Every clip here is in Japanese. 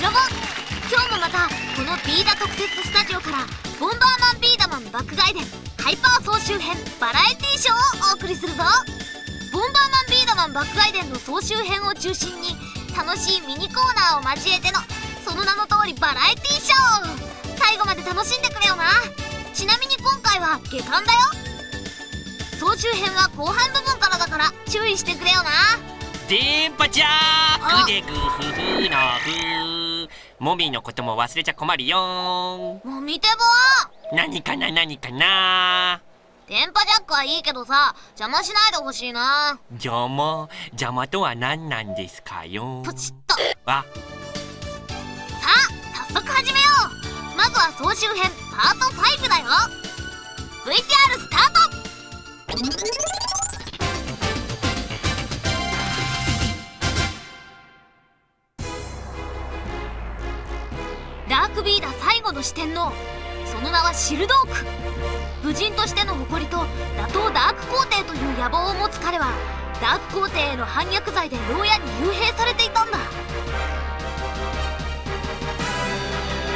シロ今日もまたこのビーダ特設スタジオから「ボンバーマンビーダマン爆買い伝ハイパー総集編バラエティショー」をお送りするぞ。ボンバーマンビーダマン爆買い伝の総集編を中心に楽しいミニコーナーを交えてのその名の通りバラエティショー。最後まで楽しんでくれよな。ちなみに今回は下巻だよ。総集編は後半部分からだから注意してくれよな。電波ちゃーくでぐふふのふモミのことも忘れちゃ困るよ。もみてぼ何かな何かな。電波ジャックはいいけどさ邪魔しないでほしいな。邪魔？邪魔とは何なんですかよ。ポチッと。あさあ早速始めよう。まずは総集編パート5だよ。VTR スタートダークビーダ最後の四天王。その名はシルドーク。武人としての誇りと打倒ダーク皇帝という野望を持つ彼はダーク皇帝への反逆罪で牢屋に幽閉されていたんだ。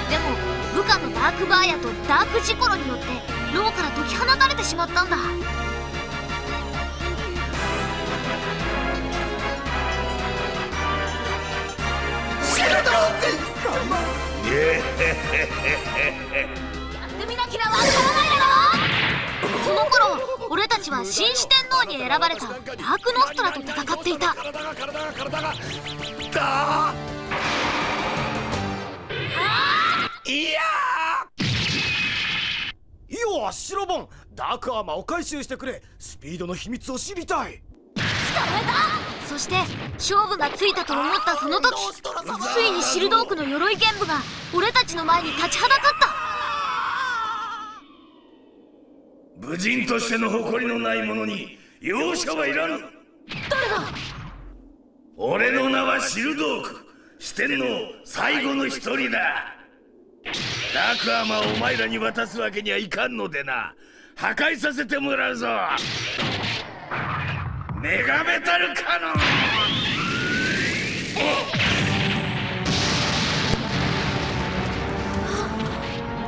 でも部下のダークバーヤとダークジコロによって牢から解き放たれてしまったんだ。シルドーク！ってみなきゃわからないだろ。その頃俺たちは新四天王に選ばれたダークノストラと戦っていた。いやよし白ボンダークアーマーを回収してくれ。スピードの秘密を知りたい。捕まえたそして勝負がついたと思ったその時ついにシルドークの鎧剣舞が俺たちの前に立ちはだかった。武人としての誇りのない者に容赦はいらぬ。誰だ？俺の名はシルドーク。四天王最後の一人だ。ダークアーマーをお前らに渡すわけにはいかんのでな。破壊させてもらうぞメガメタルカノン。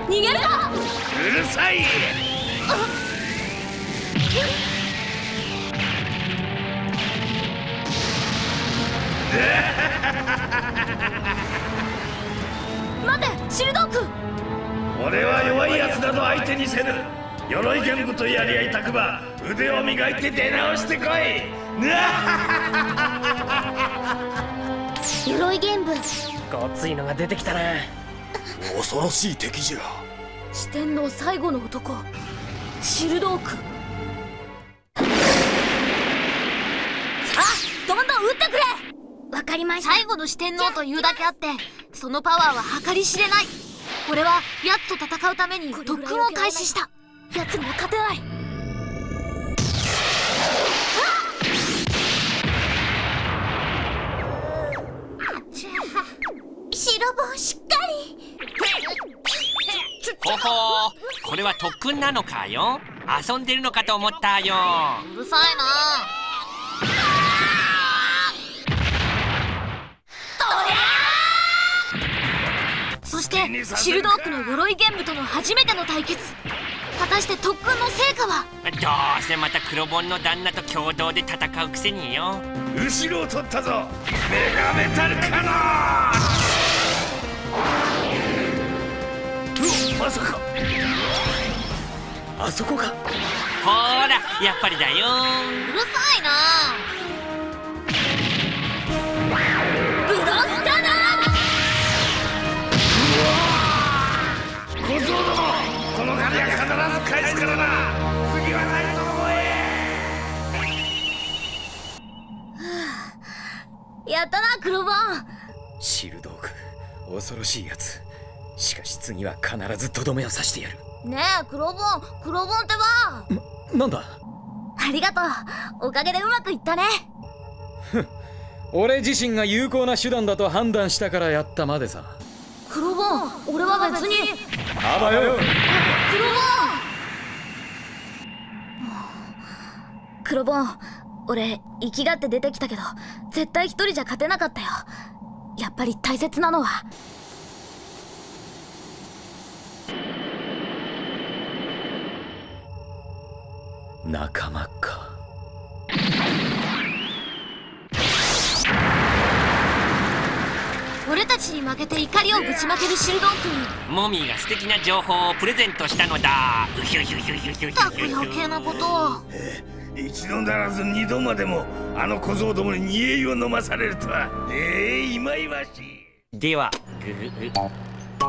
逃げるかうるさい。待てシルドーク俺は弱いやつなど相手にせぬ鎧剣舞とやり合いたくば腕を磨いて出直してこい。鎧剣舞。ごっついのが出てきたな。恐ろしい敵じゃ。四天王最後の男。シルドーク。さあどんどん撃ってくれ。わかりました。最後の四天王というだけあってそのパワーは計り知れない。俺はヤツと戦うために特訓を開始したヤツには勝てない。白棒しっかり。ほほーこれは特訓なのかよ？遊んでるのかと思ったよ。うるさいな。そしてシルドークの鎧玄武との初めての対決。果たして特訓の成果は？どうせまた黒本の旦那と共同で戦うくせによ。後ろを取ったぞ。メガメタルカノンまさか。あそこか。ほーらやっぱりだよ。うるさいな返すからな。次はないと思え。やったな黒ボンシルドーク恐ろしいやつ。しかし次は必ずとどめを刺してやる。ねえ黒ボン黒ボンってば。なんだ？ありがとう。おかげでうまくいったね。俺自身が有効な手段だと判断したからやったまでさ。黒ボン俺は別に。あばよ黒ボン黒ボン俺生きがって出てきたけど絶対一人じゃ勝てなかったよ。やっぱり大切なのは。仲間か。俺たちに負けて怒りをぶちまけるシルドークにモミーが素敵な情報をプレゼントしたのだ。うひゅひゅひゅひゅひゅひたくゅひゅ余計なことを一度ならず二度までもあの小僧どもに煮え湯を飲まされるとは。ええいまいわしい。ではぐぐ。ぐ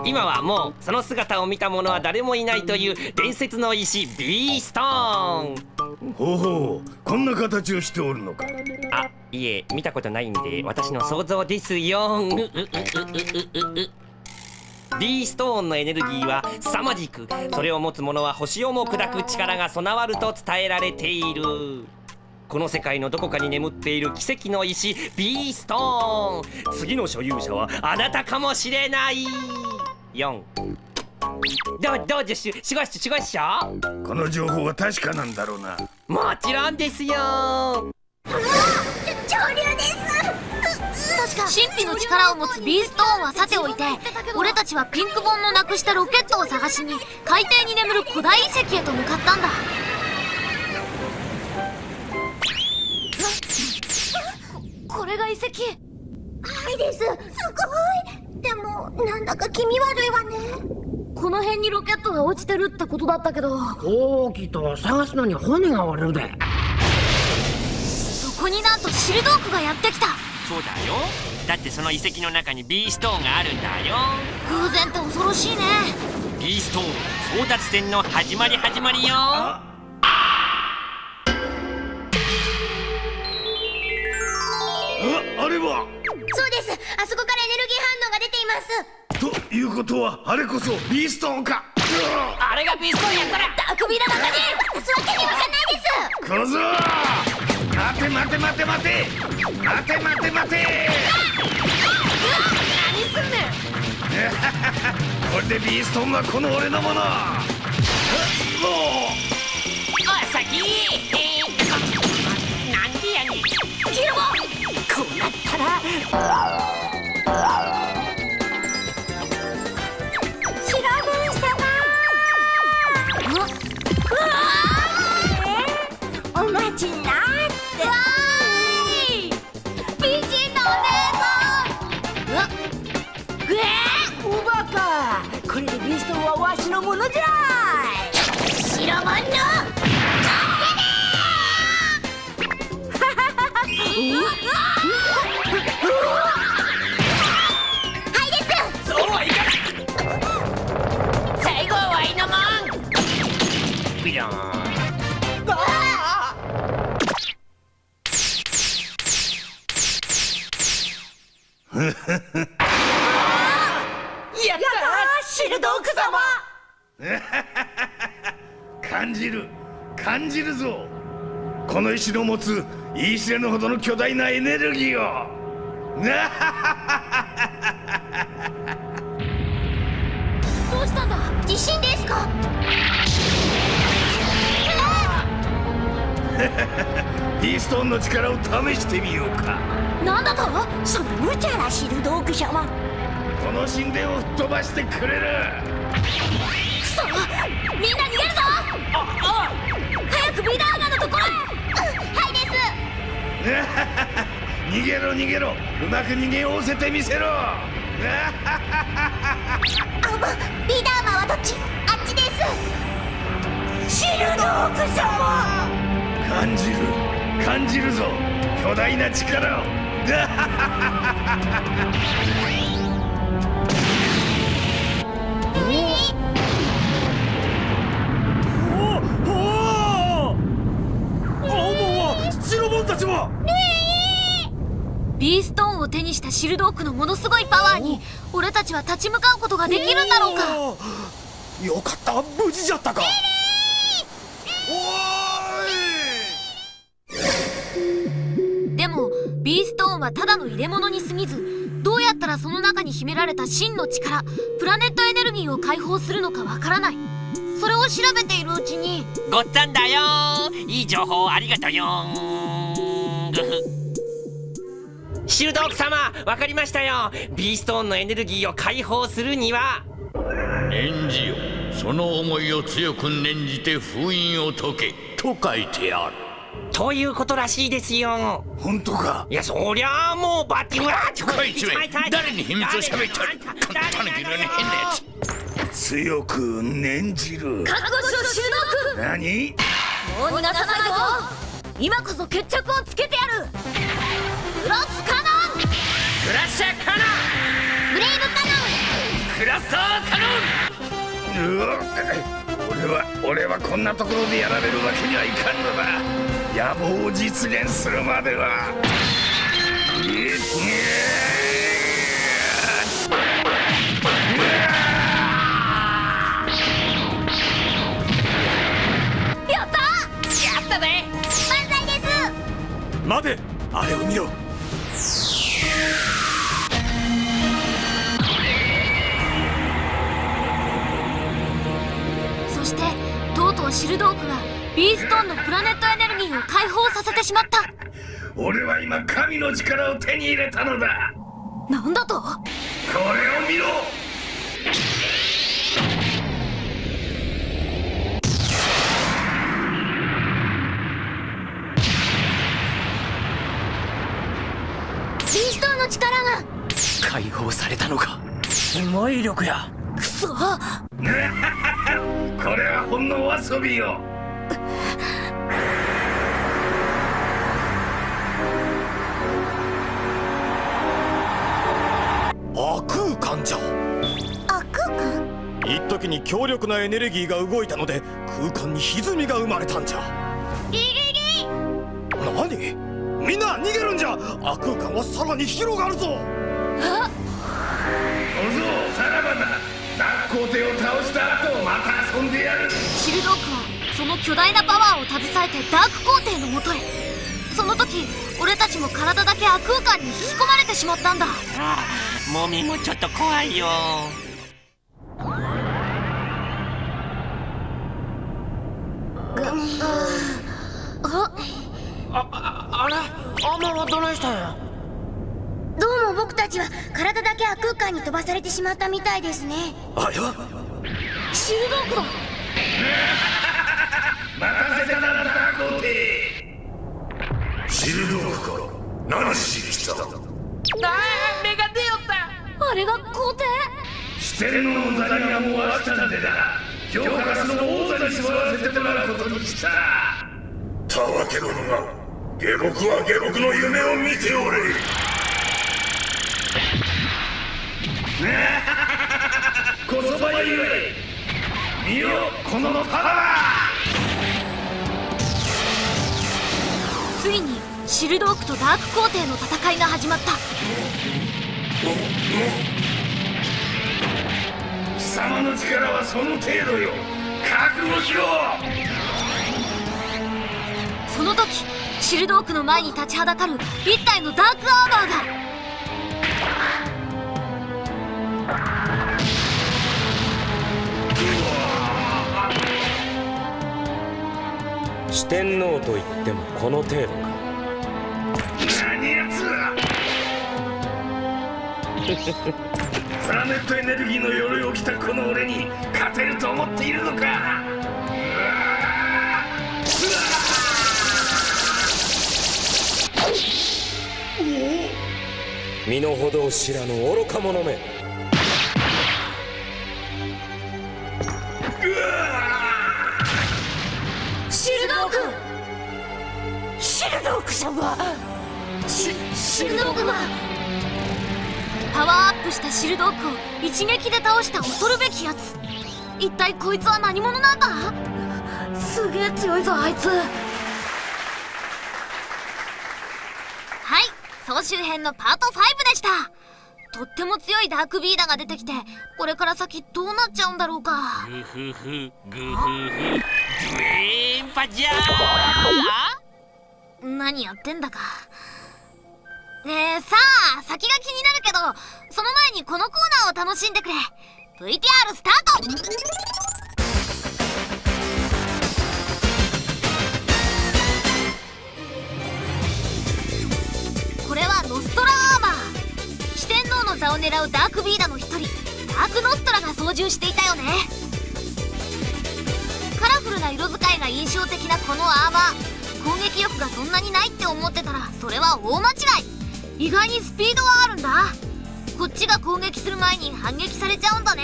今はもうその姿を見た者は誰もいないという伝説の石ビーストーン。ほうほうこんな形をしておるのか。あいえ見たことないんで私の想像ですよ。ううううううううビーストーンのエネルギーは凄まじくそれを持つ者は星をも砕く力が備わると伝えられている。この世界のどこかに眠っている奇跡の石ビーストーン。次の所有者はあなたかもしれない。4どうどうじゃししごししごしょ？この情報は確かなんだろうな。もちろんですよ。潮流です神秘の力を持つビーストーンはさておいて俺たちはピンク本のなくしたロケットを探しに海底に眠る古代遺跡へと向かったんだ。ここれが遺跡？はいです。すごい。でもなんだか気味悪いわね。この辺にロケットが落ちてるってことだったけど。大きいと探すのに骨が折れるでそこになんとシルドークがやってきたそうだよ。だってその遺跡の中にビーストーンがあるんだよ。偶然って恐ろしいね。ビーストーン争奪戦の始まり始まりよ。ああれは？そうです。あそこからエネルギー反応が出ています。ということはあれこそビーストーンか。あれがビーストーンやったら。あくびだまたね渡すわけにはいかないです。小僧待て待て待て待て。待て待て待て。何すんねん。これでビーストーンはこの俺のもの。もう。おい先。えー、なんでやねん。キルボこうなったらわしのものじゃ白言い知れぬほどの巨大なエネルギーを。どうしたんだ？地震ですか？ピーストーンの力を試してみようか。なんだと？そんな無茶なシルドーク様この神殿を吹っ飛ばしてくれる。クソみんな逃げるぞ！早くビー 逃げろ逃げろ。うまく逃げおせてみせろ。あぶビーダーマンはどっち？あっちです。シーク様。感じる。感じるぞ。巨大な力を ビーストーンを手にしたシルドークのものすごいパワーに俺たちは立ち向かうことができるんだろうか。よかった。無事じゃったか。でもビーストーンはただの入れ物に過ぎずどうやったらその中に秘められた真の力プラネットエネルギーを解放するのかわからない。それを調べているうちにごっつぁんだよ。いい情報ありがとうよシルドーク様わかりましたよ。ビーストーンのエネルギーを解放するには。念じよ。その思いを強く念じて封印を解け。と書いてある。ということらしいですよ。本当か？いやそりゃあもうバッティングこいつめ誰に秘密を喋ってる？こんなタヌキのような変なやつ強く念じる。覚悟しろシルドーク何？もう逃がさないぞ。今こそ決着をつけてやるクロスカノンクラッシャーカノブレイブカノンクラッサーカノンうわ俺は俺はこんなところでやられるわけにはいかんのだ。野望を実現するまでは。ったやったぜ。ン万歳です待てあれを見ろそしてとうとうシルドークがビーストーンのプラネットエネルギーを解放させてしまった。俺は今神の力を手に入れたのだ。なんだと？これを見ろビーストーンの力が。解放されたのか。すごい力や。くそ。これはほんのお遊びよ。悪空間じゃ。あ空間？一時に強力なエネルギーが動いたので空間に歪みが生まれたんじゃ。リリリ何？みんな逃げるんじゃ。悪空間はさらに広がるぞ。小僧さらばだ。ダック皇帝を倒した後また遊んでやる。シルドークはその巨大なパワーを携えてダーク皇帝のもとへ。その時俺たちも体だけ悪空間に引き込まれてしまったんだ。ああもみもちょっと怖いよあれアマはどないしたんやどうも僕たちは体だけ悪空間に飛ばされてしまったみたいですね。あやシルドークだ待たせたなダック皇帝シルドークか何しに来た目が出よった。あれが皇帝？四天王の座にはもう飽きたんでな今日からその王座に座らせてもらうことにした。たわけ殿が下僕は下僕の夢を見ておれ。こそばゆえ見よこのパワついにシルドークとダーク皇帝の戦いが始まった。ー貴様の力はその程度よ。覚悟しろ。その時シルドークの前に立ちはだかる一体のダークアーマーが。四天王といってもこの程度か。何やつ プラネットエネルギーの鎧を着たこの俺に勝てると思っているのか身の程を知らぬ愚か者め。シルドーク！シルドーク様！シシルドークがパワーアップしたシルドークを一撃で倒した恐るべきやつ。一体こいつは何者なんだ？すげえ強いぞあいつはい総集編のパート5でした。とっても強いダークビーダーが出てきてこれから先どうなっちゃうんだろうか。グフフグフフドーンパジャー。何やってんだか。ねえさあ先が気になるけどその前にこのコーナーを楽しんでくれ。VTR スタートノストラアーマー四天王の座を狙うダークビーダの一人。ダークノストラが操縦していたよね。カラフルな色使いが印象的なこのアーマー。攻撃力がそんなにないって思ってたらそれは大間違い。意外にスピードはあるんだ。こっちが攻撃する前に反撃されちゃうんだね。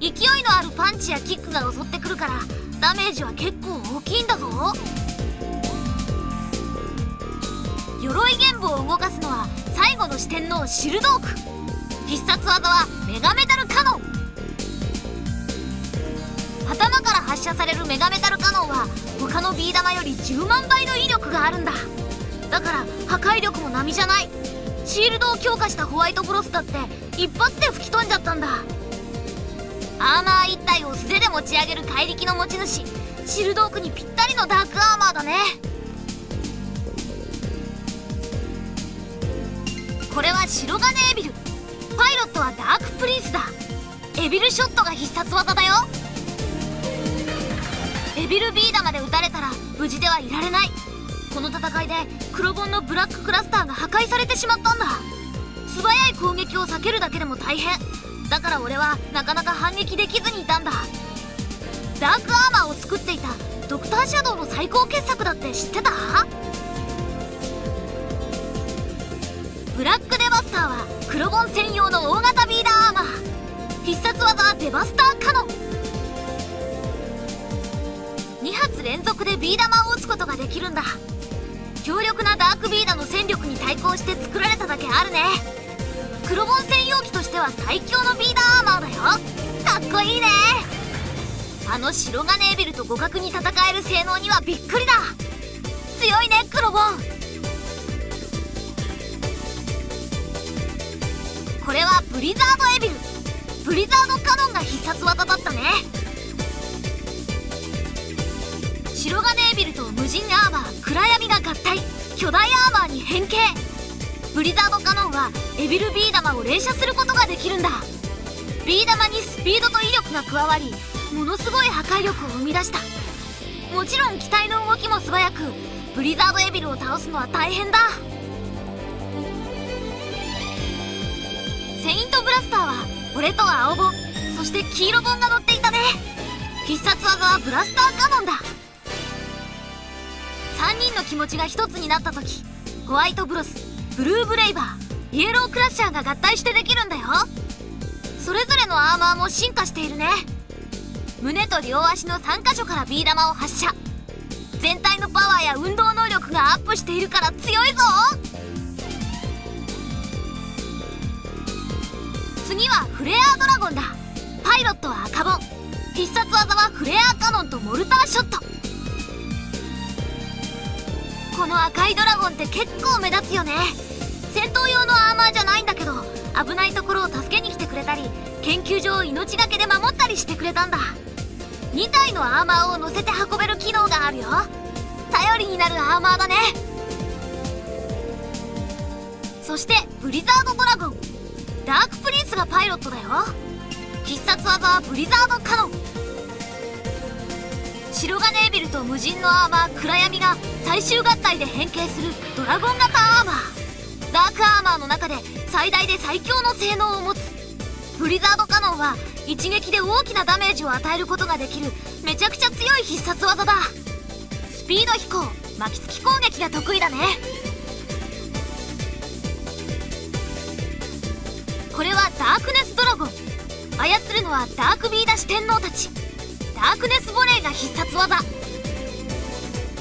勢いのあるパンチやキックが襲ってくるからダメージは結構大きいんだぞ。鎧玄武を動かすのは最後の四天王シルドーク。必殺技はメガメタルカノン頭から発射されるメガメタルカノンは他のビー玉より10万倍の威力があるんだ。だから破壊力も並じゃない。シールドを強化したホワイトブロスだって一発で吹き飛んじゃったんだ。アーマー一体を素手で持ち上げる怪力の持ち主。シルドークにぴったりのダークアーマーだね。これは白金エビルパイロットはダークプリンスだ。エビルショットが必殺技だよ。エビルビー玉で撃たれたら無事ではいられない。この戦いで黒ボンのブラッククラスターが破壊されてしまったんだ。素早い攻撃を避けるだけでも大変。だから俺はなかなか反撃できずにいたんだ。ダークアーマーを作っていたドクターシャドウの最高傑作だって知ってた？ブラックデバスターは黒ボン専用の大型ビーダーアーマー。必殺技デバスターカノン。2発連続でビー玉を撃つことができるんだ。強力なダークビーダの戦力に対抗して作られただけあるね。黒ボン専用機としては最強のビーダーアーマーだよ。かっこいいね。あの白金エビルと互角に戦える性能にはびっくりだ。強いね黒ボこれはブリザードエビル。ブリザードカノンが必殺技だったね。白金エビルと無人アーマー暗闇が合体。巨大アーマーに変形。ブリザードカノンはエビルビー玉を連射することができるんだ。ビー玉にスピードと威力が加わりものすごい破壊力を生み出した。もちろん機体の動きも素早くブリザードエビルを倒すのは大変だ。セイントブラスターは俺と青ボンそして黄色ボンが乗っていたね。必殺技はブラスターカノンだ。3人の気持ちが一つになった時ホワイトブロスブルーブレイバーイエロークラッシャーが合体してできるんだよ。それぞれのアーマーも進化しているね。胸と両足の3箇所からビー玉を発射。全体のパワーや運動能力がアップしているから強いぞ。次はフレアドラゴンだ。パイロットは赤ボン必殺技はフレアカノンとモルターショット。この赤いドラゴンって結構目立つよね。戦闘用のアーマーじゃないんだけど危ないところを助けに来てくれたり研究所を命がけで守ったりしてくれたんだ。2体のアーマーを乗せて運べる機能があるよ。頼りになるアーマーだね。そしてブリザードドラゴン。ダークプリンスがパイロットだよ。必殺技はブリザードカノン。白金エビルと無人のアーマー暗闇が最終合体で変形するドラゴン型アーマー。ダークアーマーの中で最大で最強の性能を持つ。ブリザードカノンは一撃で大きなダメージを与えることができる。めちゃくちゃ強い必殺技だ。スピード飛行巻きつき攻撃が得意だね。これはダークネスドラゴン。操るのはダークビーダ四天王たち。ダークネスボレーが必殺技。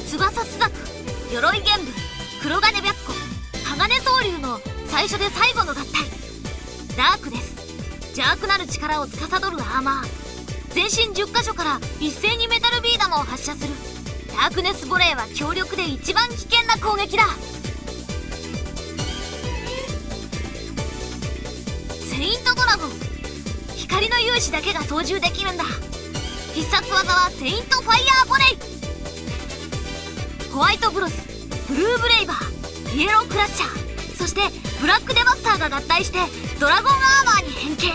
翼スザク鎧玄武黒金白虎鋼総流の最初で最後の合体。ダークです。邪悪なる力を司るアーマー。全身10箇所から一斉にメタルビー玉を発射する。ダークネスボレーは強力で一番危険な攻撃だ。セイントドラゴン。光の勇士だけが操縦できるんだ。必殺技はセイントファイヤーボレイ。ホワイトブロスブルーブレイバーイエロークラッシャーそしてブラックデバスターが合体してドラゴンアーマーに変形。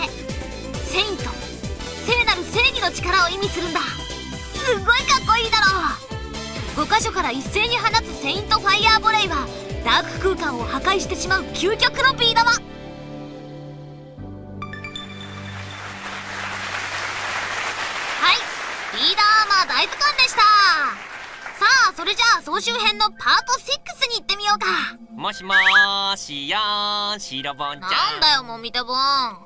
セイント。聖なる正義の力を意味するんだ。すごいかっこいいだろう。5箇所から一斉に放つセイントファイヤーボレイはダーク空間を破壊してしまう究極のビー玉。した。さあそれじゃあ総集編のパート6に行ってみようか。もしもーしよーんシロボンちゃん。なんだよもみてぼん。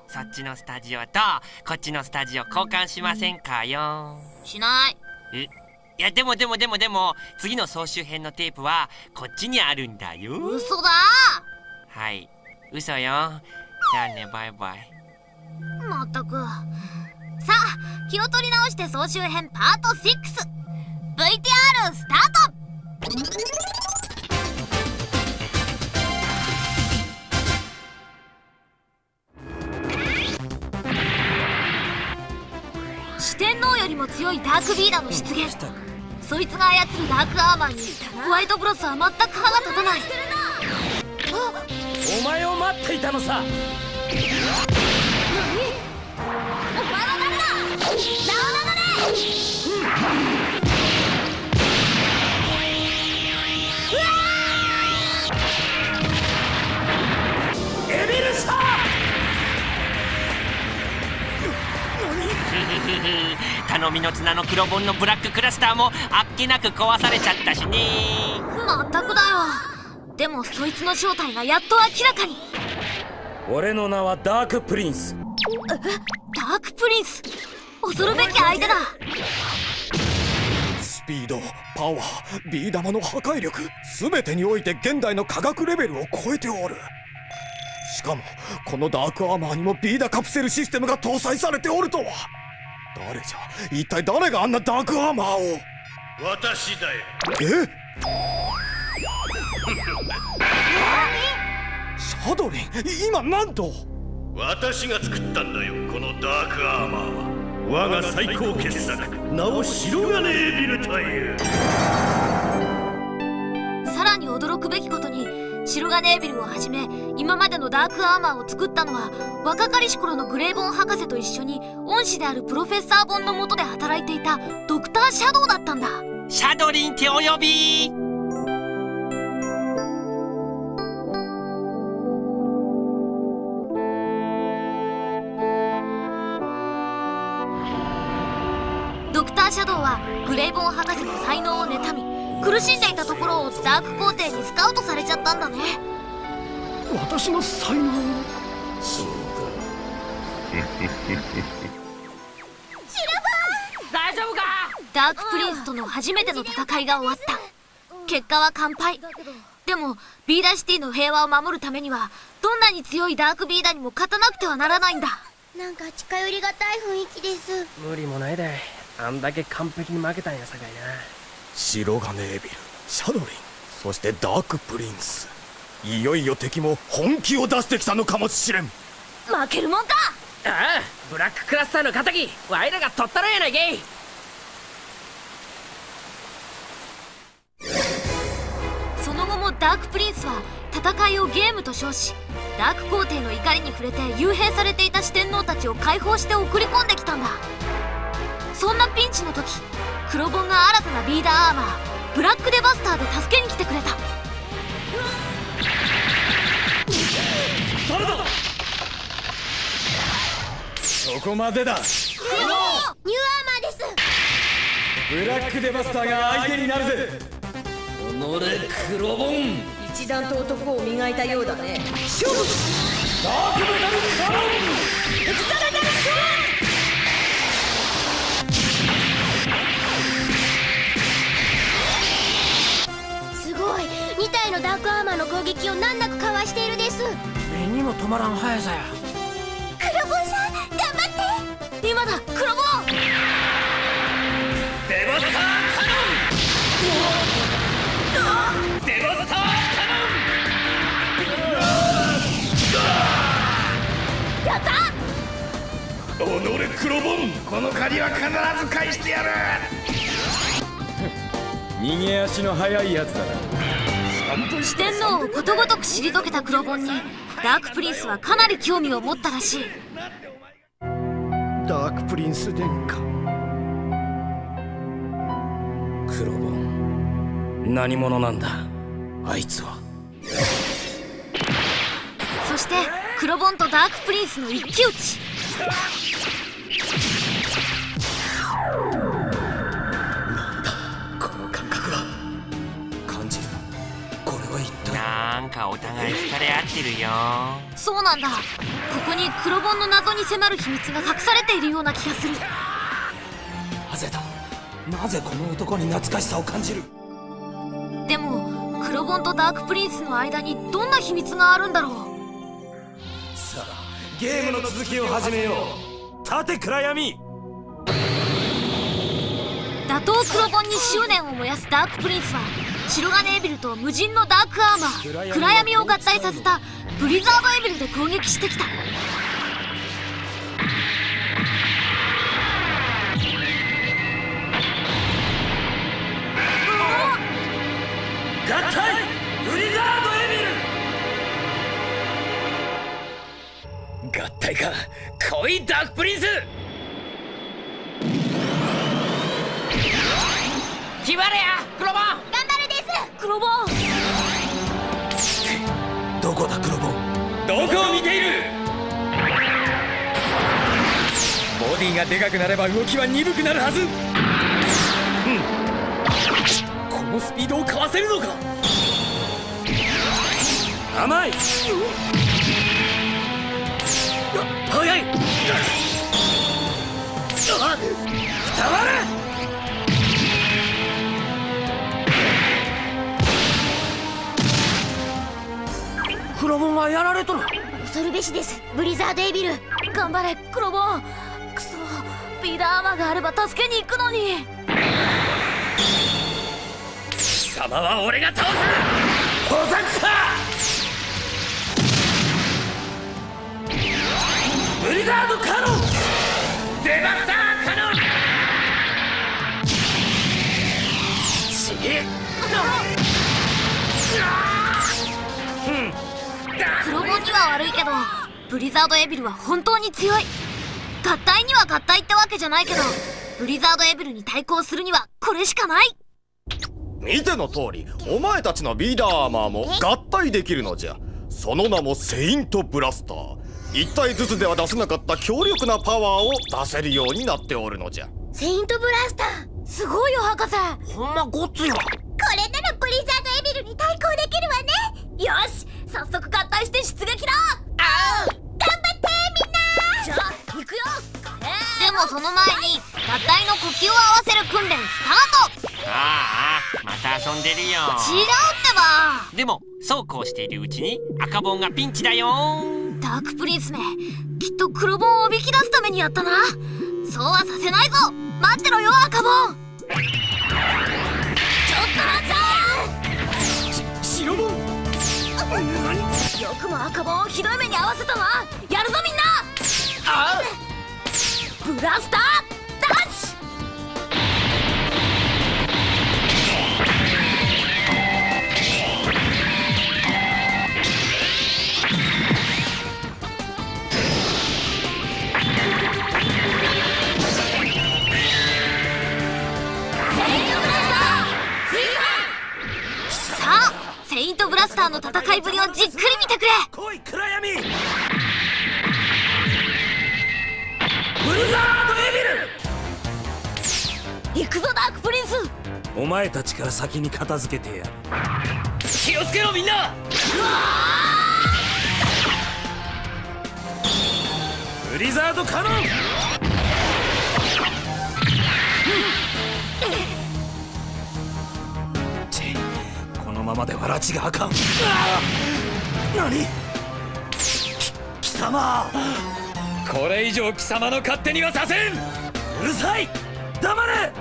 そっちのスタジオとこっちのスタジオ交換しませんかよ。しない。え？いやでもでもでもでも次の総集編のテープはこっちにあるんだよ。嘘だ。はい。嘘よ。じゃあねバイバイ。まったく。さあ気を取り直して総集編パート 6VTR スタート。四天王よりも強いダークビーダーの出現。そいつが操るダークアーマーにホワイトブロスは全く歯が立たない。お前を待っていたのさ。お前は誰だ？ラオナノネエ 頼みの綱の黒本のブラッククラスターもあっけなく壊されちゃったしね。まったくだよ。でもそいつの正体がやっと明らかに。俺の名はダークプリンス。ダークプリンス？恐るべき相手だ。スピードパワービー玉の破壊力全てにおいて現代の科学レベルを超えておる。しかもこのダークアーマーにもビーダカプセルシステムが搭載されておるとは誰じゃ？一体誰があんなダークアーマーを？私だよ。え？シャドリン？今なんと私が作ったんだよこのダークアーマーは。我が最高傑作名を白金エビルというさらに驚くべきことに白金エビルをはじめ今までのダークアーマーを作ったのは若かりし頃のグレイボン博士と一緒に恩師であるプロフェッサーボンの下で働いていたドクターシャドウだったんだ。シャドリンってお呼び。ドクターシャドウはグレイボン博士の才能を妬み苦しんでいたところをダーク皇帝にスカウトされちゃったんだね。私の才能。大丈夫かダークプリンスとの初めての戦いが終わった。結果は完敗。でもビーダーシティの平和を守るためにはどんなに強いダークビーダーにも勝たなくてはならないんだ。なんか近寄りがたい雰囲気です。無理もないで。あんだけ完璧に負けたんやさかいな白金エビルシャドリンそしてダークプリンス。いよいよ敵も本気を出してきたのかもしれん。負けるもんか！ああブラッククラスターの敵ワイらが取ったらやないけい。その後もダークプリンスは戦いをゲームと称しダーク皇帝の怒りに触れて幽閉されていた四天王たちを解放して送り込んできたんだそんなピンチの時黒ボンが新たなビーダーアーマーブラックデバスターで助けに来てくれた。誰だ？そこまでだ。ニューアーマーです。ブラックデバスターが相手になるぜ。己黒ボン一段と男を磨いたようだね。勝負ダークメタルカノン2体のダークアーマーの攻撃を難なくかわしているです。目にも止まらん速さや。黒ボンさん頑張って。今だ黒ボン。デバスターカノン。デバスターやった！己黒ボンこの借りは必ず返してやる。逃げ足の速いやつだな四天王をことごとく退けた黒ボンにダークプリンスはかなり興味を持ったらしい。ダークプリンス殿下。黒ボン何者なんだ？あいつは。そして黒ボンとダークプリンスの一騎打ちなんかお互い惹かれ合ってるよ。そうなんだ。ここに黒ボンの謎に迫る秘密が隠されているような気がする。なぜだ。なぜこの男に懐かしさを感じる？でも黒ボンとダークプリンスの間にどんな秘密があるんだろう？さあゲームの続きを始めよう。立て暗闇。打倒黒ボンに執念を燃やすダークプリンスは白金エビルと無人のダークアーマー。暗闇を合体させたブリザードエビルで攻撃してきた。合体ブリザードエビル合体か。来いダークプリンス。決まれやボンどこだ黒ボンどこを見ている？ボディがでかくなれば動きは鈍くなるはず。このスピードをかわせるのか？甘い。早い。あ伝わる黒ボンがやられとる。恐るべしです。ブリザードエビル。頑張れ黒ボン。くそビーダーアーマーがあれば助けに行くのに。貴様は俺が倒す。保坂か！ブリザードカノン！デバスターカノン。ちげ黒は悪いけどブリザードエビルは本当に強い。合体には合体ってわけじゃないけどブリザードエビルに対抗するにはこれしかない。見ての通りお前たちのビーダーアーマーも合体できるのじゃ。その名もセイントブラスター。一体ずつでは出せなかった強力なパワーを出せるようになっておるのじゃ。セイントブラスター？すごいよ博士。ほんまごっついわこれならブリザードエビルに対抗できるわね。よし早速合体して出撃だ。頑張ってみんな。じゃあ行くよ。でもその前に合体の呼吸を合わせる訓練スタート。ああまた遊んでるよ。違うってば。でもそうこうしているうちに赤ボンがピンチだよ。ダークプリンスめ。きっと黒ボンをおびき出すためにやったな。そうはさせないぞ。待ってろよ赤ボンちょっと待っ白ボンてよくも赤棒をひどい目に遭わせたわやるぞみん。なブラスターダッシュあセイントブラスターの戦いぶりをじっくり見てくれ。来い暗闇。ブルザードエビル。行くぞダークプリンス。お前たちから先に片付けてやる。気をつけろみんな。ブリザードカノンままでは拉致があかん。ああ。何？き貴様。これ以上貴様の勝手にはさせん。うるさい。黙れ。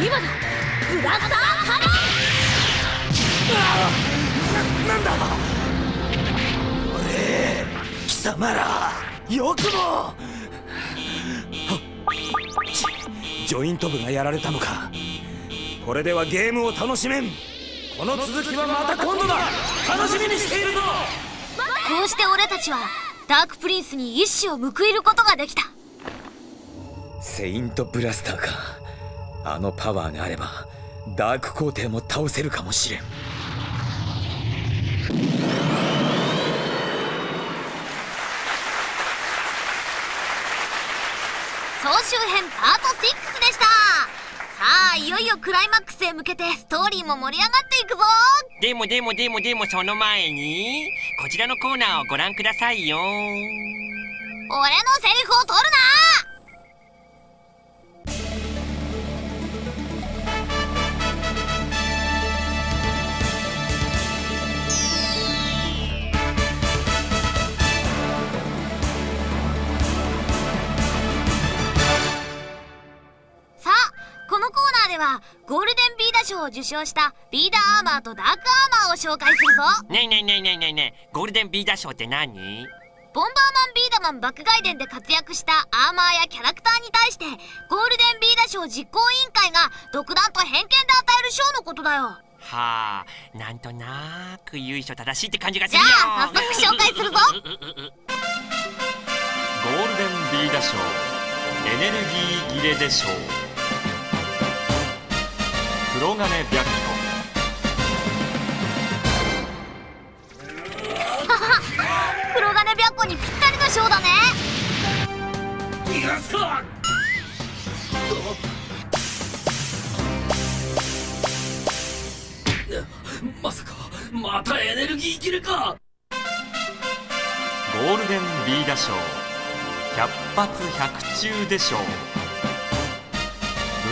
今だ。ブラスターカノななんだ？俺貴様ら。よくも。ちジョイント部がやられたのかこれではゲームを楽しめん。この続きはまた今度だ。楽しみにしているぞ。こうして俺たちはダークプリンスに一矢を報いることができた。セイントブラスターか。あのパワーがあればダーク皇帝も倒せるかもしれん。総集編パート6でした。さあいよいよクライマックスへ向けてストーリーも盛り上がっていくぞ。でもでもでもでもその前にこちらのコーナーをご覧くださいよ。俺のセリフを取るなこのコーナーではゴールデンビーダ賞を受賞したビーダーアーマーとダークアーマーを紹介するぞ。ねえねえねえねえねえねえゴールデンビーダー賞って何？ボンバーマンビーダマン爆外伝で活躍したアーマーやキャラクターに対してゴールデンビーダ賞実行委員会が独断と偏見で与える賞のことだよ。はあなんとなく由緒正しいって感じがすじゃるよあ早速紹介するぞ。ゴールデンビーダ賞エネルギー切れで賞黒金白黒金白虎にぴったりの賞だね。逃がすかまさかまたエネルギー切れか。虎ゴールデンビーダ賞百発百中で賞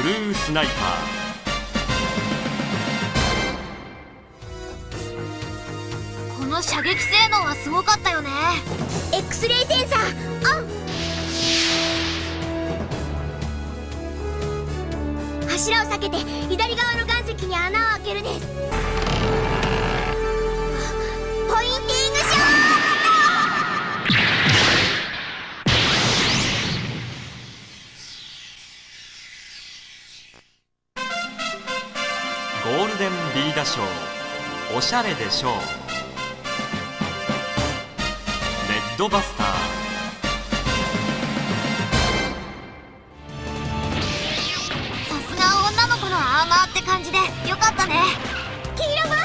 ブルースナイパこの射撃性能はすごかったよね。X レイセンサー。オン柱を避けて左側の岩石に穴を開けるです。ポインティングショーゴールデンビーダ賞おしゃれで賞レッドバスターさすが女の子のアーマーって感じでよかったね。黄色バ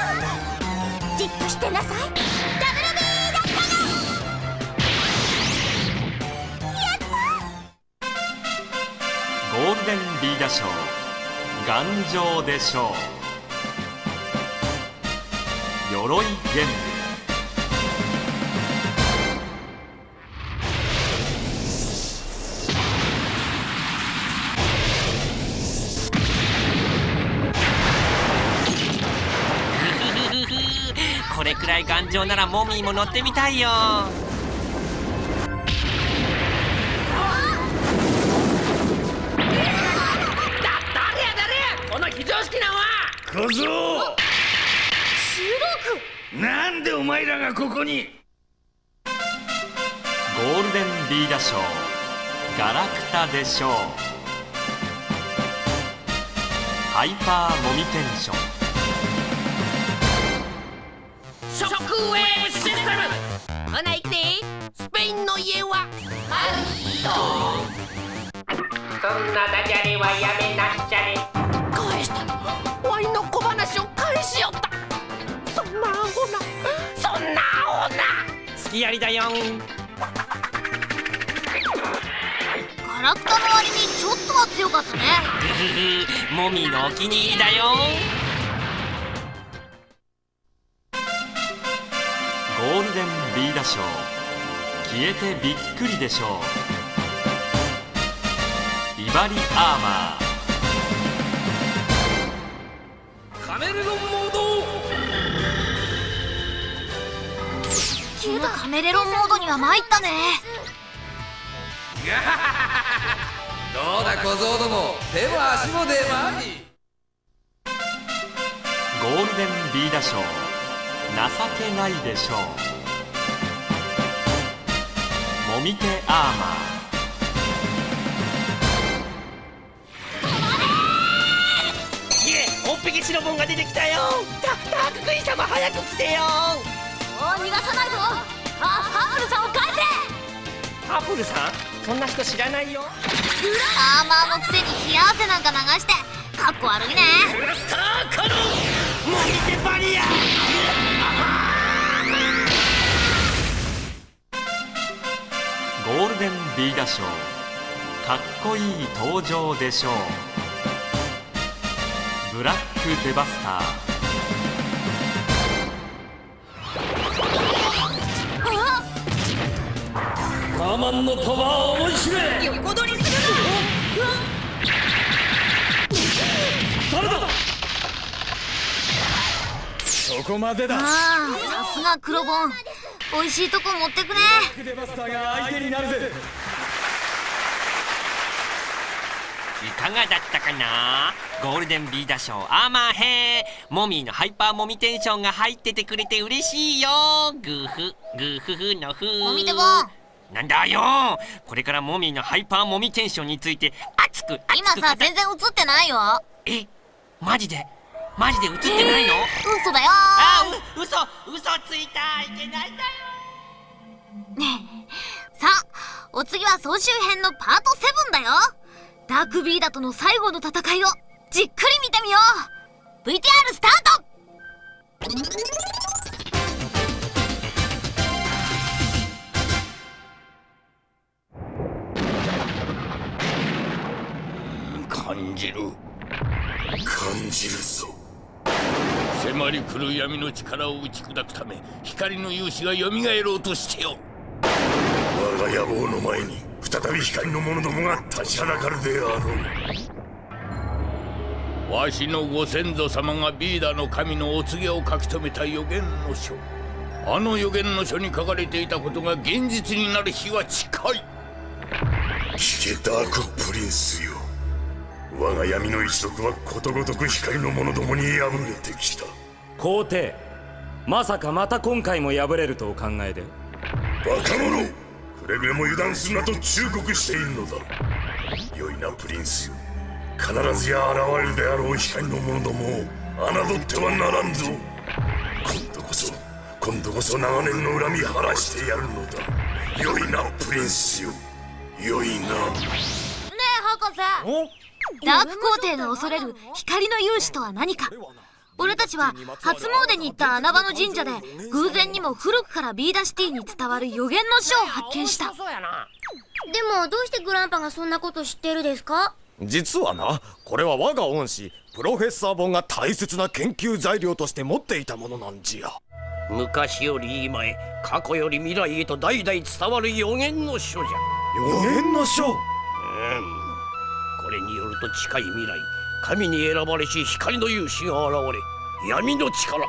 ーじっとしてなさい。ダブルビーだったゴールデンビーダ賞。頑丈で賞鎧玄武れくらい頑丈ならモミーも乗ってみたいよ。誰や誰やこの非常識なは小僧。なんでお前らがここに？ゴールデンビーダ賞ガラクタでしょうハイパーモミテンションショックウェーブシステム。ほな行くでスペインの家はマルヒトそんなダジャレはやめなっちゃれ返した。ワイの小話を返しよった。そんなアホな。そんなアホな。好きやりだよん。ガラクタの割にちょっとは強かったね。モミーのお気に入りだよゴールデンビーダ賞消えてびっくりでしょう。ビバリアーマー。カメレロンモード。カメレロンモードには参ったね。どうだ小僧ども。手も足も出まいゴールデンビーダ賞情けないでしょう。もみ手アーマいえおっぴき白ボンが出てきたよ。ダダーククイーン様早く来てよ。お逃がさないぞ。あハーブルさんを返せハプルさん？そんな人知らないよ。アーマーのくせに冷や汗なんか流して。かっこ悪いね。スターカノンモミテバリアゴールデンビーダ賞かっこいい登場でしょう。ブラックデバスター。カーマンのパワーを思い知れ！横取りする誰だそこまでだな！ああさすが黒ボン美味しいとこ持ってくね。デバスターが相手になるぜ。いかがだったかな？ゴールデンビーダ賞アーマー編モミーのハイパーモミテンションが入っててくれて嬉しいよ。グーフグーフフのフモミテボ。ンなんだよ。これからモミーのハイパーモミテンションについて熱く熱く今さ全然映ってないよ。えマジで？マジで映ってないの、嘘だよ。あう嘘嘘ついたいけないんだよさあお次は総集編のパート7だよ。ダークビーダとの最後の戦いをじっくり見てみよう。VTR スタート！感じる。感じるぞ迫り来る闇の力を打ち砕くため光の勇士が蘇ろうとしておる我が野望の前に再び光の者どもが立ちはだかるであろう。わしのご先祖様がビーダの神のお告げを書き留めた予言の書。あの予言の書に書かれていたことが現実になる日は近い。聞けダークプリンスよ我が闇の一族はことごとく光の者どもに敗れてきた。皇帝まさかまた今回も敗れるとお考えで。バカ者くれぐれも油断するなと忠告しているのだ。良いなプリンスよ必ずや現れるであろう光の者どもを侮ってはならんぞ。今度こそ今度こそ長年の恨み晴らしてやるのだ。良いなプリンスよ良いな。ねえ博士ダーク皇帝が恐れる光の勇士とは何か。俺たちは初詣に行った穴場の神社で偶然にも古くからビーダシティに伝わる予言の書を発見した。でもどうしてグランパがそんなこと知ってるですか？実はなこれは我が恩師プロフェッサー本が大切な研究材料として持っていたものなんじゃ。昔より今へ過去より未来へと代々伝わる予言の書じゃ。予言の書？うんこれによると近い未来神に選ばれし光の勇士が現れ闇の力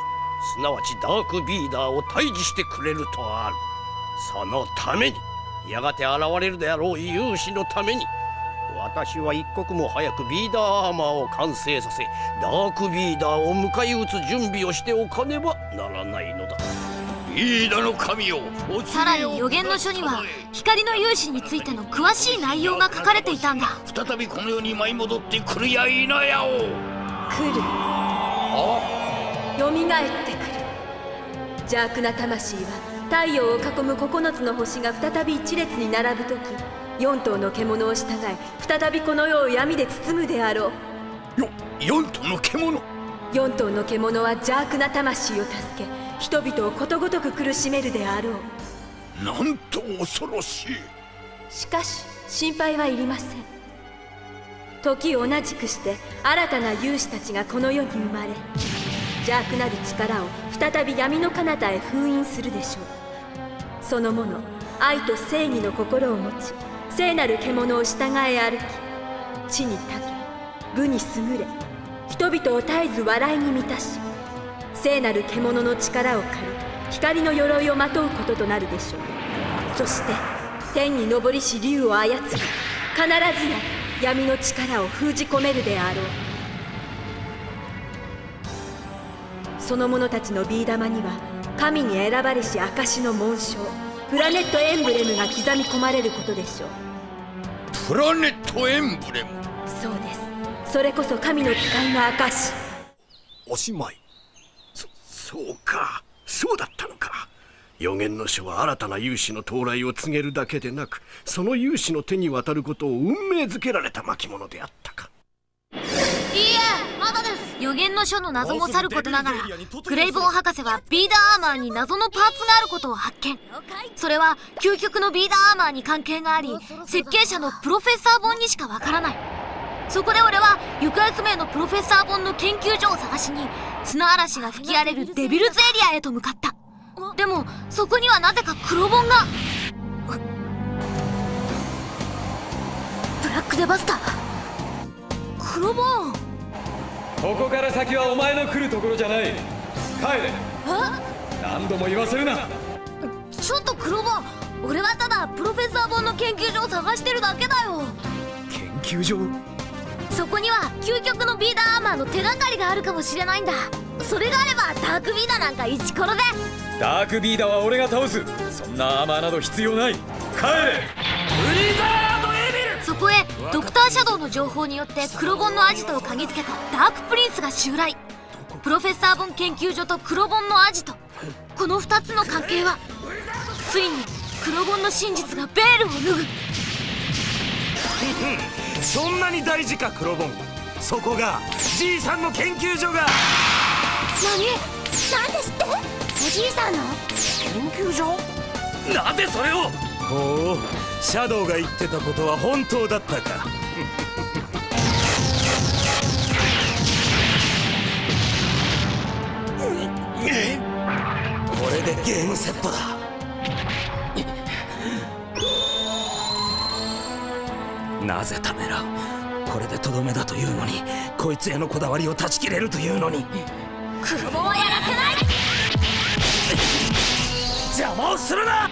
すなわちダークビーダーを退治してくれるとある。そのためにやがて現れるであろう勇士のために私は一刻も早くビーダーアーマーを完成させダークビーダーを迎え撃つ準備をしておかねばならないのだ。さらに予言の書には光の勇士についての詳しい内容が書かれていたんだ。再びこの世に舞い戻ってくるやいなやを。来る。よみがえってくる。邪悪な魂は太陽を囲む9つの星が再び一列に並ぶ時4頭の獣を従い再びこの世を闇で包むであろう。よ4頭の獣。4頭の獣は邪悪な魂を助け人々をことごとく苦しめるであろう。なんと恐ろしい。しかし心配はいりません。時を同じくして新たな勇士たちがこの世に生まれ邪悪なる力を再び闇の彼方へ封印するでしょう。その者愛と正義の心を持ち聖なる獣を従え歩き地にたけ武に優れ人々を絶えず笑いに満たし聖なる獣の力を借り光の鎧をまとうこととなるでしょう。そして天に昇りし竜を操り必ずや闇の力を封じ込めるであろう。その者たちのビー玉には神に選ばれし証の紋章プラネットエンブレムが刻み込まれることでしょう。プラネットエンブレム？そうです。それこそ神の使いの証おしまいそうか。そうだったのか。予言の書は新たな勇士の到来を告げるだけでなくその勇士の手に渡ることを運命づけられた巻物であったか。いいえまだです。予言の書の謎もさることながらグレイボーン博士はビーダーアーマーに謎のパーツがあることを発見。それは究極のビーダーアーマーに関係があり設計者のプロフェッサー本にしかわからない。そこで俺は行方不明のプロフェッサー本の研究所を探しに砂嵐が吹き荒れるデビルズエリアへと向かった。でもそこにはなぜか黒本が。ブラックデバスター？黒本ここから先はお前の来るところじゃない。帰れ。何度も言わせるな。ちょっと黒本俺はただプロフェッサー本の研究所を探してるだけだよ。研究所？そこには究極のビーダーアーマーの手がかりがあるかもしれないんだ。それがあればダークビーダーなんかイチコロで。ダークビーダーは俺が倒す。そんなアーマーなど必要ない。帰れ。ブリザードエビル。そこへドクターシャドウの情報によって黒本のアジトを嗅ぎつけたダークプリンスが襲来。プロフェッサー本研究所と黒本のアジト。この2つの関係はついに黒本の真実がベールを脱ぐそんなに大事か黒本そこがじいさんの研究所が。何？なんですって？おじいさんの？研究所？なぜそれを？ほうシャドウが言ってたことは本当だったか。これでゲームセットだなぜためらう。これでとどめだというのにこいつへのこだわりを断ち切れるというのに。黒本はやらせない！邪魔をするな！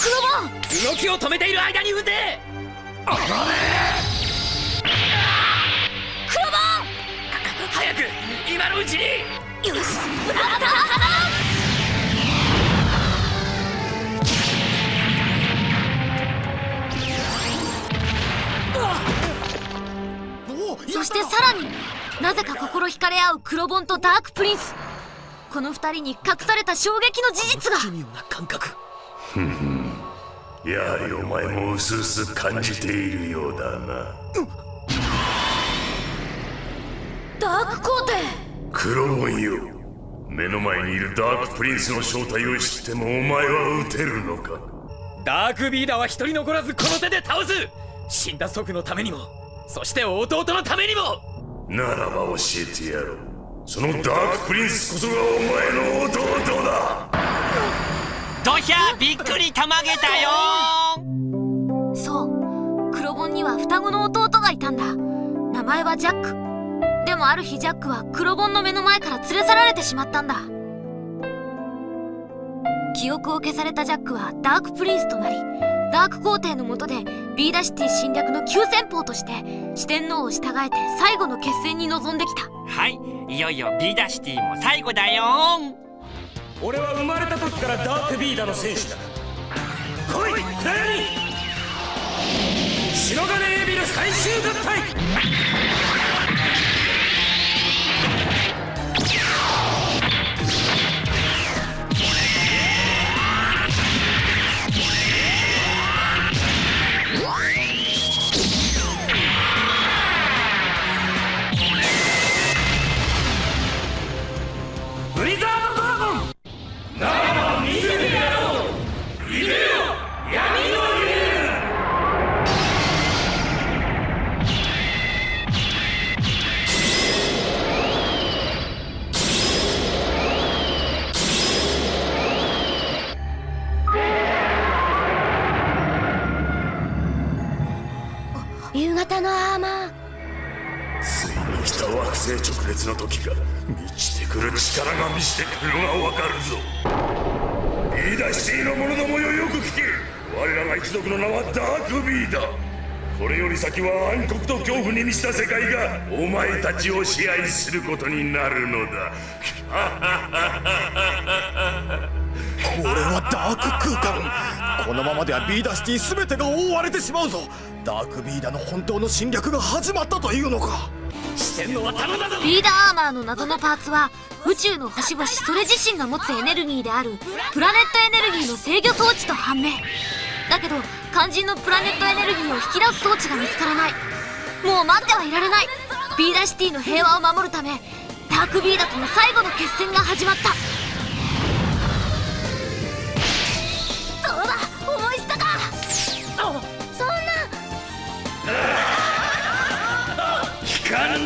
黒本動きを止めている間に撃て！黒本早く今のうちに！よしブラッそしてさらになぜか心惹かれ合う黒ボンとダークプリンス。この二人に隠された衝撃の事実が。奇妙な感覚。ふんふんやはりお前もうすうす感じているようだな、ダーク皇帝黒ボンよ。目の前にいるダークプリンスの正体を知ってもお前は撃てるのか？ダークビーダーは一人残らずこの手で倒す。死んだ祖父のためにもそして弟のためにも。ならば教えてやろう。そのダークプリンスこそがお前の弟だ。ドヒャびっくりたまげたよ。そう黒本には双子の弟がいたんだ。名前はジャック。でもある日ジャックは黒本の目の前から連れ去られてしまったんだ記憶を消されたジャックはダークプリンスとなりダーク皇帝の下でビーダシティ侵略の急先鋒として四天王を従えて最後の決戦に臨んできた。はいいよいよビーダシティも最後だよ俺は生まれた時からダークビーダの戦士だ。来い暗闇白金エビル最終合体の時が満ちてくる力が満ちてくるのがわかるぞ。ビーダーシティの者どもよよく聞け。我らが一族の名はダークビーダこれより先は暗黒と恐怖に満ちた世界がお前たちを支配することになるのだ。これはダーク空間。このままではビーダーシティ全てが覆われてしまうぞ。ダークビーダの本当の侵略が始まったというのか。ビーダーアーマーの謎のパーツは宇宙の星々それ自身が持つエネルギーであるプラネットエネルギーの制御装置と判明。だけど肝心のプラネットエネルギーを引き出す装置が見つからない。もう待ってはいられない。ビーダーシティの平和を守るためダークビーダとの最後の決戦が始まった。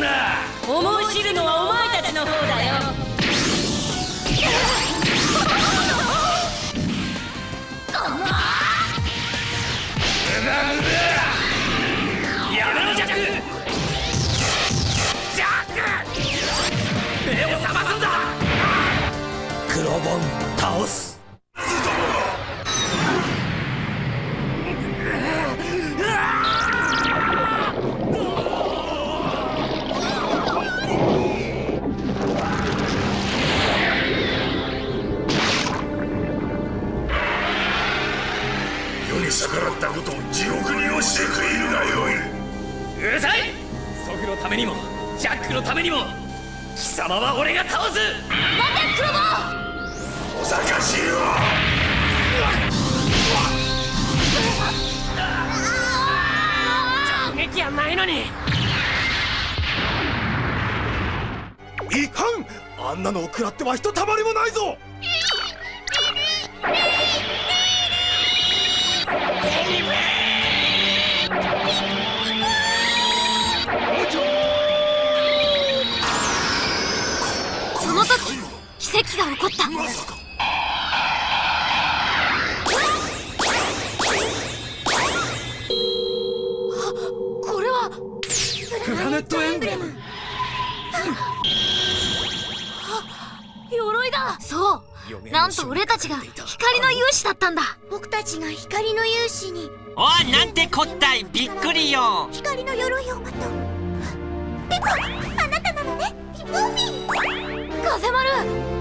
な。思い知るのはお前たちの方だよ。や 獄に落ちて食いるがよいうるさい！祖父のためにもジャックのためにも貴様は俺が倒す！待てクロボおざかしいわ！直撃やないのにいかんあんなのを食らってはひとたまりもないぞが起こった。これはプラネットエンブレム。鎧だ。そう。なんと俺たちが光の勇士だったんだ。僕たちが光の勇士に。おいなんてこったい。びっくりよ。光の鎧をまとう。ピコあなたなのねピポフィ風丸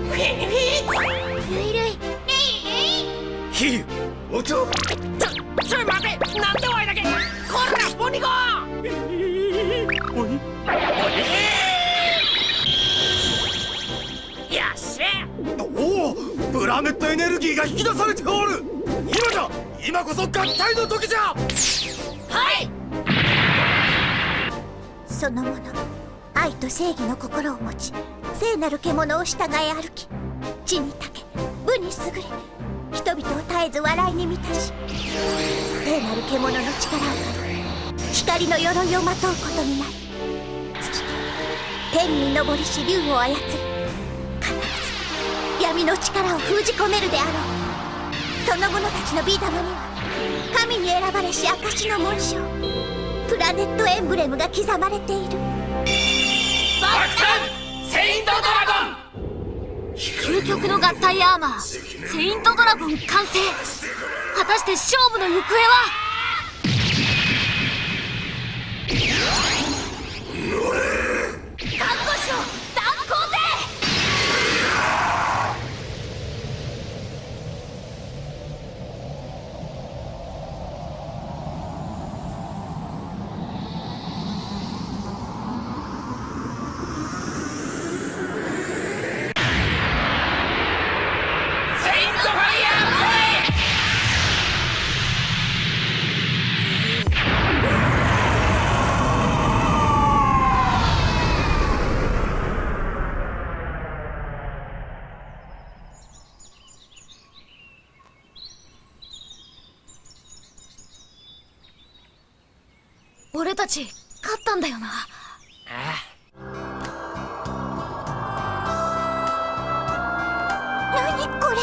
そのもの愛と正義の心を持ち聖なる獣を従い歩き地にたけ武に優れ人々を絶えず笑いに満たし聖なる獣の力を借り光の鎧をまとうことになるそして天に昇りし竜を操り必ず闇の力を封じ込めるであろう。その者たちのビーダムには神に選ばれし証の紋章プラネットエンブレムが刻まれている。バッ究極の合体アーマーセイントドラゴン完成。果たして勝負の行方は？ち勝ったんだよな。何これ？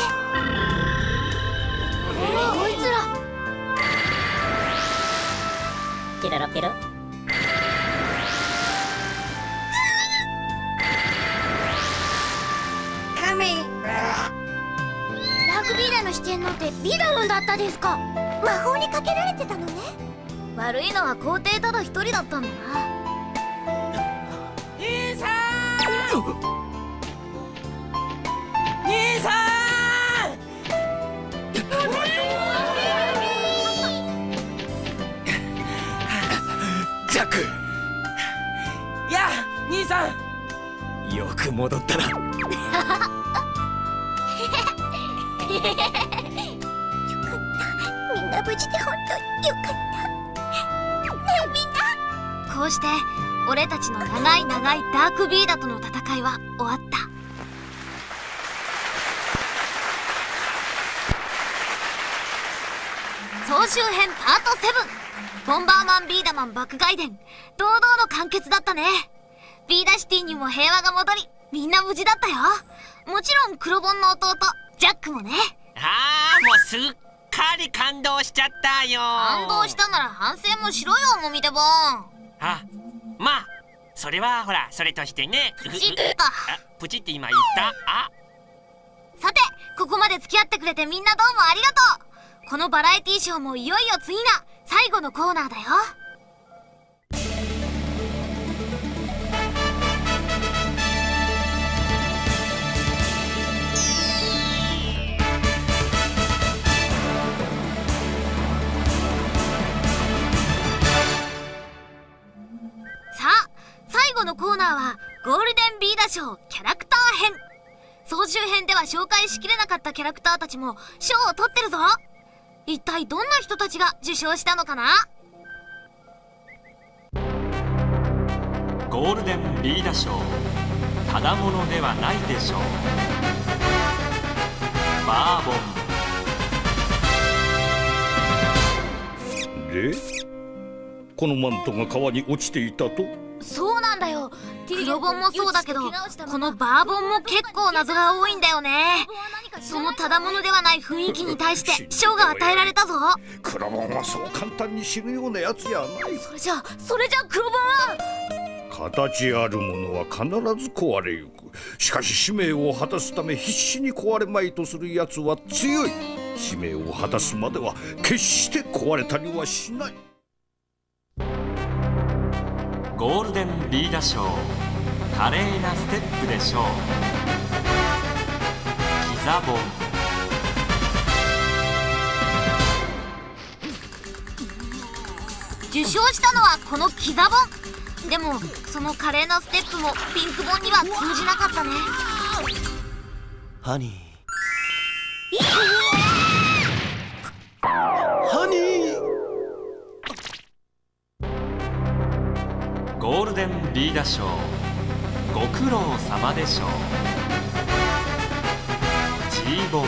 こいつら。ピロロピロ。カメラグビーダの四天王ってビーダロンだったですか。魔法にかけられてたのね悪いのは皇帝ただ一人だったんだな。兄さ兄さジャック！んやあ兄さん！よく戻ったな。よかった。みんな無事で本当よかったこうして俺たちの長い長いダークビーダとの戦いは終わった。総集編パート7ボンバーマンビーダマン爆外伝。堂々の完結だったね。ビーダシティにも平和が戻りみんな無事だったよ。もちろん黒ボンの弟ジャックもね。ああもうすっかり感動しちゃったよ。感動したなら反省もしろよもみてぼんあまあそれはほらそれとしてね。プチッと。あプチって今言った？あ。さてここまで付き合ってくれてみんなどうもありがとう。このバラエティショーもいよいよ次が最後のコーナーだよ後のコーナーはゴールデンビーダ賞キャラクター編。総集編では紹介しきれなかったキャラクターたちも賞を取ってるぞ。一体どんな人たちが受賞したのかな？ゴールデンビーダ賞ただものではないでしょう。バーボン。でこのマントが川に落ちていたと？そうなんだよ。黒ボンもそうだけどこのバーボンも結構謎が多いんだよね。そのただものではない雰囲気に対して賞が与えられたぞ。クラボンはそう簡単に死ぬようなやつやないそれじゃそれじゃ黒ボンは？形あるものは必ず壊れゆく。しかし使命を果たすため必死に壊れまいとするやつは強い。使命を果たすまでは決して壊れたりはしないゴールデンビーダ賞華麗なステップでしょう。キザボン。受賞したのはこのキザボン。でもその華麗なステップもピンクボンには通じなかったね。ハニー！ハニーゴールデンリーダー賞ご苦労様でしょう。G ボン。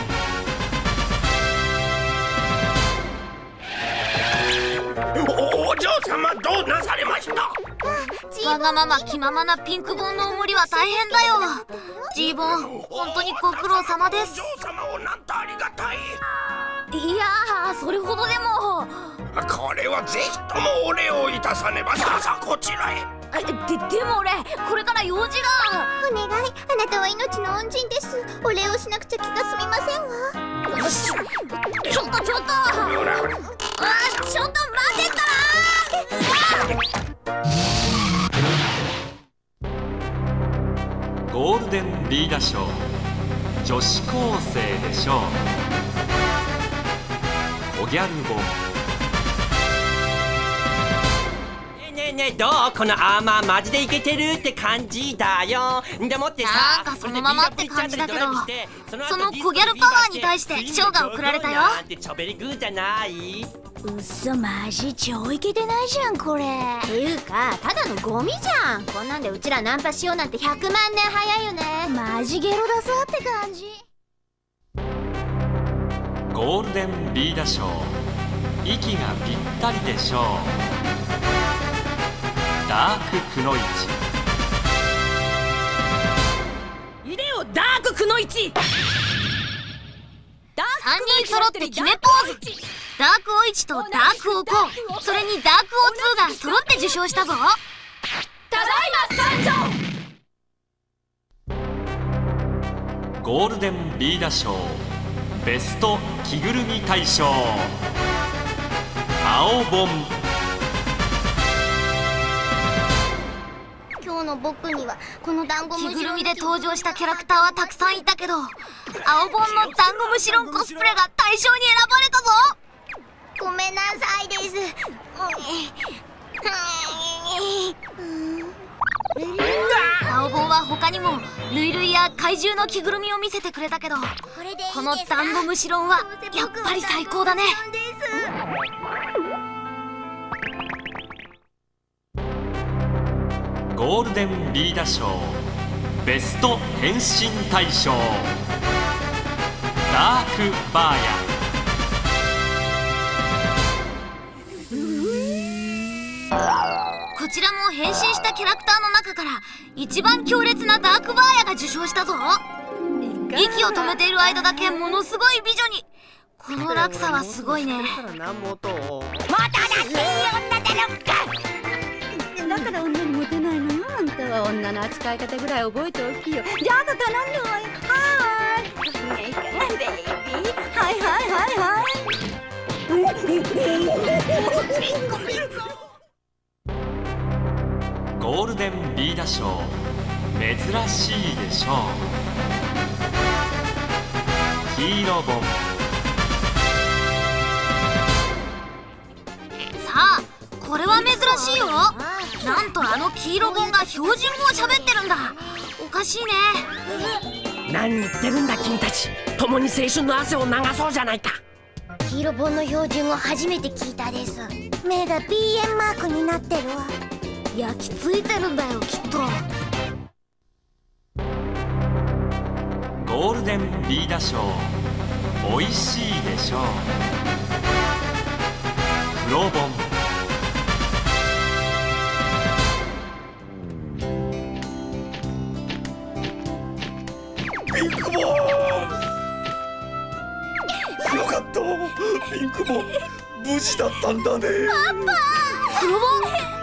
おお嬢様どうなされました？わがまま気ままなピンクボンのお守りは大変だよ。ジーボン本当にご苦労様です。嬢様をなんとありがたい。いやーそれほどでも。これはぜひともお礼をいたさねば。さあさあこちらへ。ででも俺これから用事が。お願い。あなたは命の恩人です。お礼をしなくちゃ気が済みませんわ。ちょちょっとちょっールデンビーダ賞女子高生でしょう。コギャルボねえねえどう？このアーマーマジでイケてるって感じだよ。でもってさなんかそのままって感じだけどそのコギャルパワーに対して賞が贈られたよ。ちょべりグーじゃないうっそマジ超イケてないじゃんこれ。っていうかただのゴミじゃん。こんなんでうちらナンパしようなんて100万年早いよね。マジゲロだぞって感じ。ゴールデンビーダ賞息がぴったりでしょう。ダークくのいち。いでよダークくのいち。3人揃って決めポーズダークオイチとダークオコン。それにダークオツーが揃って受賞したぞ。ただいま参上ゴールデンビーダ賞。ベスト着ぐるみ大賞。青本。今日の僕にはこのダンゴム着ぐるみで登場したキャラクターはたくさんいたけど青本のダンゴムシロンコスプレが大賞に選ばれたぞごめんなさいです。青本は他にもルイルイや怪獣の着ぐるみを見せてくれたけどこのダンゴムシロンはやっぱり最高だねゴールデンビーダ賞ベスト変身大賞ダークバーヤこちらも変身したキャラクターの中から一番強烈なダークバーヤが受賞したぞ。息を止めている間だけものすごい美女に。この落差はすごいね。まただっていい女だろか。だから女にモテないのよ。あんたは女の扱い方ぐらい覚えておきよ。じゃああと頼んだわよはーいベイビーはいはいはいはいゴールデンビーダ賞。珍しいでしょう。黄色本さあこれは珍しいよ。なんとあの黄色本が標準語を喋ってるんだ。おかしいね。何言ってるんだ君たち。共に青春の汗を流そうじゃないか。黄色本の標準語初めて聞いたです。目が BM マークになってるわ焼き付いてるんだよきっと。ゴールデンビーダ賞おいしいでしょう。黒本。ピンクボーよかった。ピンクボ無事だったんだね。パパ黒本よかったプレやっ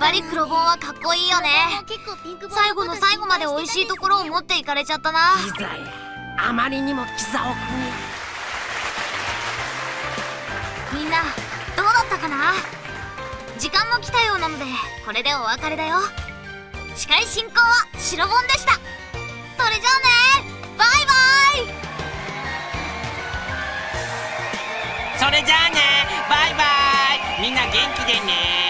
ぱり黒本はかっこいいよね。最後の最後まで美味しいところを持っていかれちゃったな。キザやあまりにもキザをみんなどうだったかな？時間も来たようなのでこれでお別れだよ。司会進行は白本でしたそれじゃあね。バイバイ。それじゃあね。バイバイ。みんな元気でね。